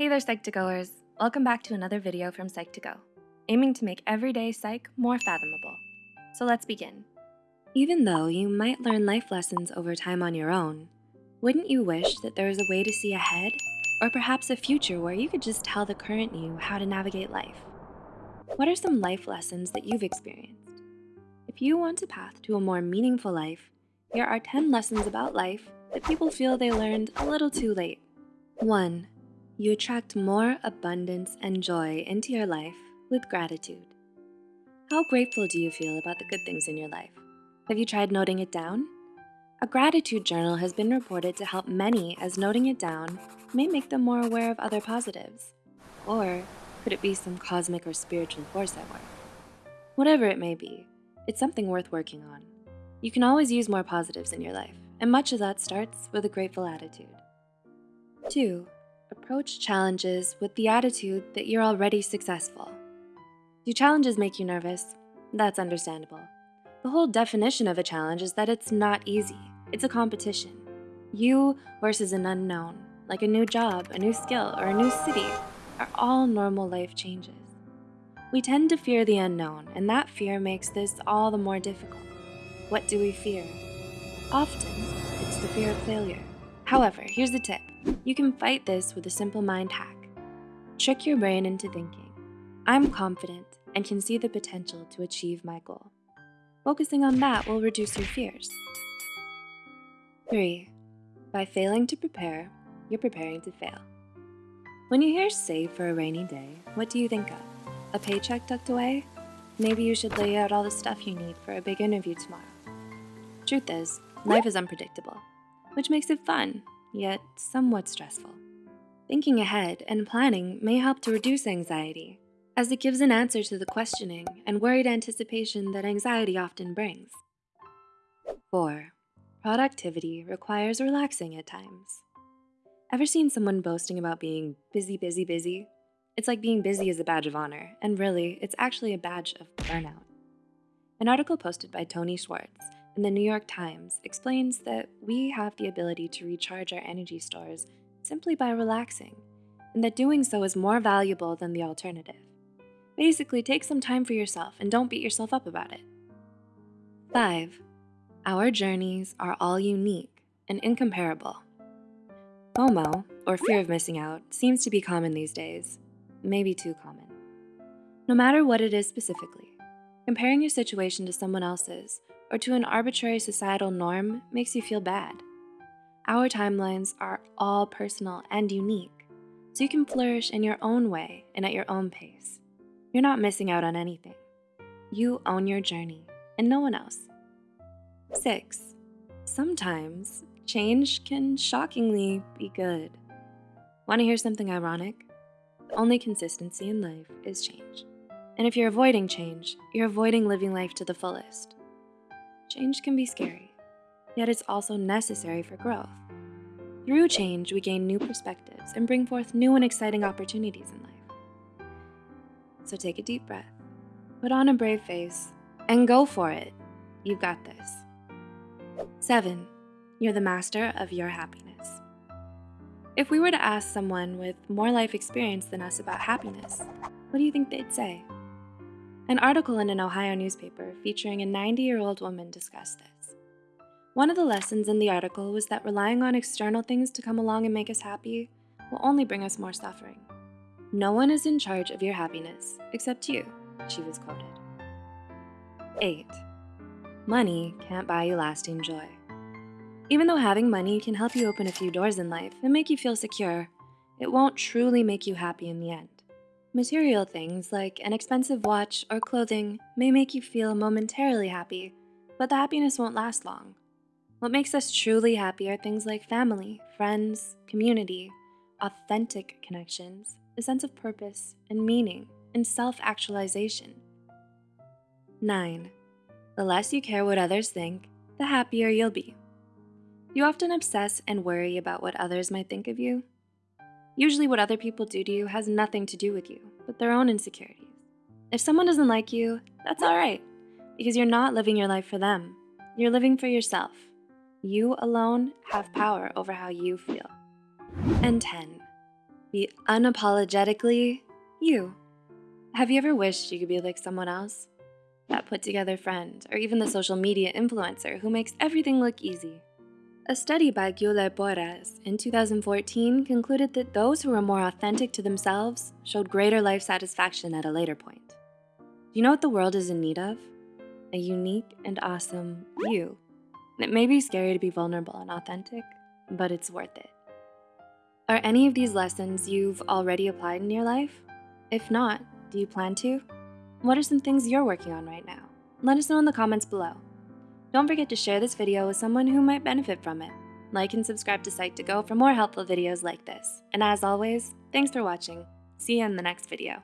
Hey there, Psych2Goers. Welcome back to another video from Psych2Go, aiming to make everyday psych more fathomable. So let's begin. Even though you might learn life lessons over time on your own, wouldn't you wish that there was a way to see ahead? Or perhaps a future where you could just tell the current you how to navigate life? What are some life lessons that you've experienced? If you want a path to a more meaningful life, here are 10 lessons about life that people feel they learned a little too late. One, you attract more abundance and joy into your life with gratitude. How grateful do you feel about the good things in your life? Have you tried noting it down? A gratitude journal has been reported to help many as noting it down may make them more aware of other positives. Or could it be some cosmic or spiritual force at work? Whatever it may be, it's something worth working on. You can always use more positives in your life, and much of that starts with a grateful attitude. Two, approach challenges with the attitude that you're already successful. Do challenges make you nervous? That's understandable. The whole definition of a challenge is that it's not easy. It's a competition. You versus an unknown, like a new job, a new skill, or a new city, are all normal life changes. We tend to fear the unknown, and that fear makes this all the more difficult. What do we fear? Often, it's the fear of failure. However, here's the tip. You can fight this with a simple mind hack. Trick your brain into thinking, I'm confident and can see the potential to achieve my goal. Focusing on that will reduce your fears. Three, by failing to prepare, you're preparing to fail. When you hear save for a rainy day, what do you think of? A paycheck tucked away? Maybe you should lay out all the stuff you need for a big interview tomorrow. Truth is, life is unpredictable, which makes it fun, yet somewhat stressful. Thinking ahead and planning may help to reduce anxiety, as it gives an answer to the questioning and worried anticipation that anxiety often brings. 4. Productivity requires relaxing at times. Ever seen someone boasting about being busy, busy, busy? It's like being busy is a badge of honor, and really, it's actually a badge of burnout. An article posted by Tony Schwartz in the New York Times explains that we have the ability to recharge our energy stores simply by relaxing, and that doing so is more valuable than the alternative. Basically, take some time for yourself and don't beat yourself up about it. 5. Our journeys are all unique and incomparable. FOMO, or fear of missing out, seems to be common these days, maybe too common. No matter what it is specifically, comparing your situation to someone else's or to an arbitrary societal norm makes you feel bad. Our timelines are all personal and unique, so you can flourish in your own way and at your own pace. You're not missing out on anything. You own your journey, and no one else. 6. Sometimes change can shockingly be good. Want to hear something ironic? The only consistency in life is change. And if you're avoiding change, you're avoiding living life to the fullest. Change can be scary, yet it's also necessary for growth. Through change, we gain new perspectives and bring forth new and exciting opportunities in life. So take a deep breath, put on a brave face, and go for it. You've got this. 7. You're the master of your happiness. If we were to ask someone with more life experience than us about happiness, what do you think they'd say? An article in an Ohio newspaper featuring a 90-year-old woman discussed this. One of the lessons in the article was that relying on external things to come along and make us happy will only bring us more suffering. No one is in charge of your happiness except you, she was quoted. 8. Money can't buy you lasting joy. Even though having money can help you open a few doors in life and make you feel secure, it won't truly make you happy in the end. Material things like an expensive watch or clothing may make you feel momentarily happy, but the happiness won't last long. What makes us truly happy are things like family, friends, community, authentic connections, a sense of purpose and meaning, and self-actualization. 9. The less you care what others think, the happier you'll be. You often obsess and worry about what others might think of you, Usually what other people do to you has nothing to do with you, but their own insecurities. If someone doesn't like you, that's all right, because you're not living your life for them. You're living for yourself. You alone have power over how you feel. And 10, Be unapologetically you. Have you ever wished you could be like someone else? That put together friend, or even the social media influencer who makes everything look easy. A study by Guilherme Porras in 2014 concluded that those who were more authentic to themselves showed greater life satisfaction at a later point. Do you know what the world is in need of? A unique and awesome you. It may be scary to be vulnerable and authentic, but it's worth it. Are any of these lessons you've already applied in your life? If not, do you plan to? What are some things you're working on right now? Let us know in the comments below. Don't forget to share this video with someone who might benefit from it. Like and subscribe to Psych2Go for more helpful videos like this. And as always, thanks for watching. See you in the next video.